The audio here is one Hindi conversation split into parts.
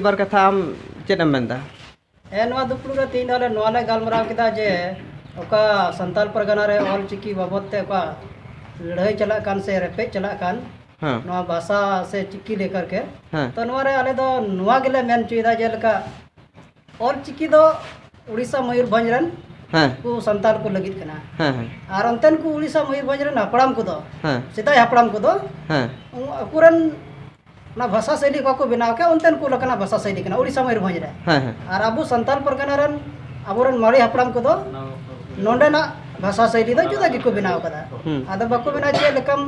बार कथा आम चेम दुपड़ा तीन दौले नाले गलमराव के जे सान परगना ऑल चिकी बाबद लड़ाई चल से रेपे चल भाषा से चिकी लेकर के। हाँ। तो अले दो तो मेन जे ऑल चिकी तो उड़ीसा मयूरभ हाँ। को को लगे और अंतन को उड़ीसा मयूरभ हपड़ को तो। हाँ। सदा हपड़ को तो। भाषा शैली को बनाव के उनते को भाषा शैली उड़ीसा मयूरभ रे हाँ, हाँ। और अब संताल परगना रन अबरन मरे को तो, दो भाषा शैली तो जुदा के बनाव कदा। हम्म। बना जे लकम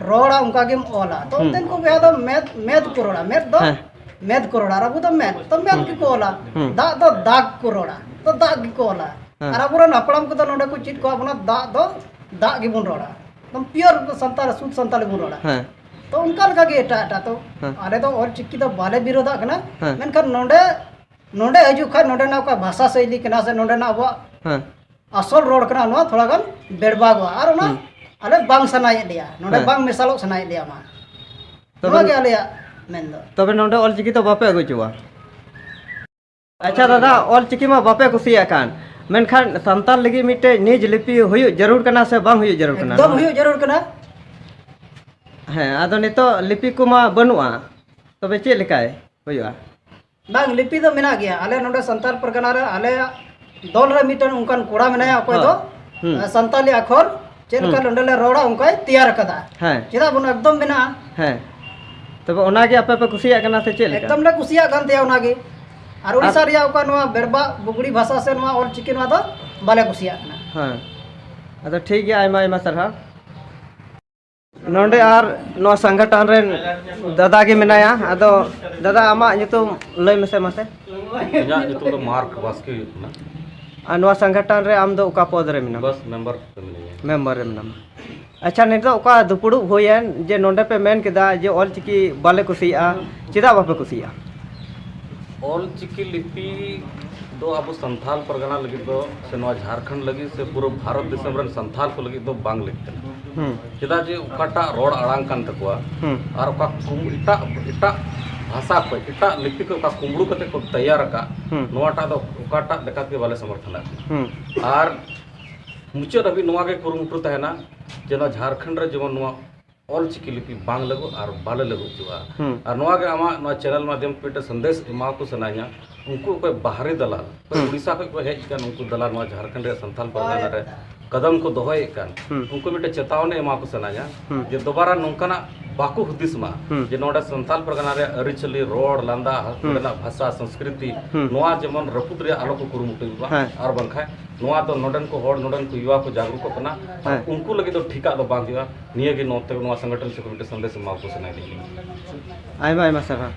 रोड़ा उनका गेम ओला। तो हम्म। उनते को बे दो मैथ को रोड़ा मैथ हम्म। दो मैथ को रोड़ा अब तो तो मैथ की ओला। दा दो दाग को रोड़ा तो दाग की ओला। हाँ। और अबरन हपराम को दो नोंडे को चिट दाग गिबुन रोड़ा। एकदम प्योर संताल शुद्ध संताल बुन रोड़ा। तो उनका लगा गे एटा एटा तो हाँ। आले तो और चिक्की तो बाले विरोधा कना हाँ। मैं कर नोंडे नोंडे हजू खा नोंडे ना का भाषा शैली कना से नोंडे ना अब हाँ। असल रोड कना नो थोड़ा कन गन बेड़बागवा और ना आले बांग सनाई लिया। नोंडे बांग मिसालो सनाई लिया मा। तो ना क्या लिया मैं तो तो फिर नोंडे और चिक्की तो बापे आ अगुचुवा अच्छा दादा और चिक्की मा बापे कुसिया कान। मेनखान संताल लगी मिटे निज लिपि हुई ज़रूर करना से बांग हुई ज़रूर करना। एकदम हुई ज़रूर करना। हाँ अद लिपि को बनूआ तब चेकायुआ बांग लिपि तो मेना गया अल ना सानार परगना अल दल मिटन उनकान कोड़ा तो सानी अखर चलका ना रोड़ा उनको तैयार का चेक बन एकदम मेना तब आपे कुछ चल एकदम कुशियाड़ीसा बेड़बा बुगड़ी भाषा से ऑल चिकी बाले कुशिया ठीक है सारा संगठन रे दादा के मेना दादा आम लैमसे मसे तो मार्क संगठन रे आम दो पद रे मिना। बस मेंबर मेंबर रे मिना। अच्छा नहीं तो दुपुड़ होया जे नोंडे पे मेन केदा जे ऑल चिकी बाले कुसिया चिदा बापे कुसिया ऑल चिकी लिपि अब संथाल परगना लगी से झारखंड लगी से पूरा भारत देश संथाल को लगी तो बांग लिखते चेदा जे ᱚᱠᱟᱴᱟᱜ रोड ᱟᱲᱟᱝ ᱠᱟᱱ ᱛᱟᱠᱚᱣᱟ भाषा को लिपि को का कते को तैयार का नोटा दो ओकाटा देखा के वाले समर्थन आर मुचद अभी नोवा के कुरुमुटु तहना जेना झारखंड रे जेमन नोवा ऑल चिकी लिपि बांग लगो आर बाले लगो जुआ आर नोवा के आमा नोवा चैनल माध्यम पेटे संदेश इमा को सनाया उनको कोई बाहरी दलाल उड़ीसा को हजन उनको दलाल नोवा झारखंड रे संथाल परगना रे कदम को दहेकान हम्म। उनको मिट्टे चेतावनी एमको सेना जे हम्म। दोबारा नौकना बाको हदिसमा जे हम्म। नोडे संताल परगना रे अरिचलि रोड लंदा हतुडेना भाषा संस्कृति। नोआ जेमन रपुत रे आलोक कुरुमटुबा हाँ। आर बंखा नोआ तो नोडन को होड नोडन को युवा को जागरूक कना हाँ। उनको लगे तो ठिका तो बांधिवा निये के नोते नोआ संगठन से कमिटी संदेश मा को सुनाई दे। आइमा आइमा सभा।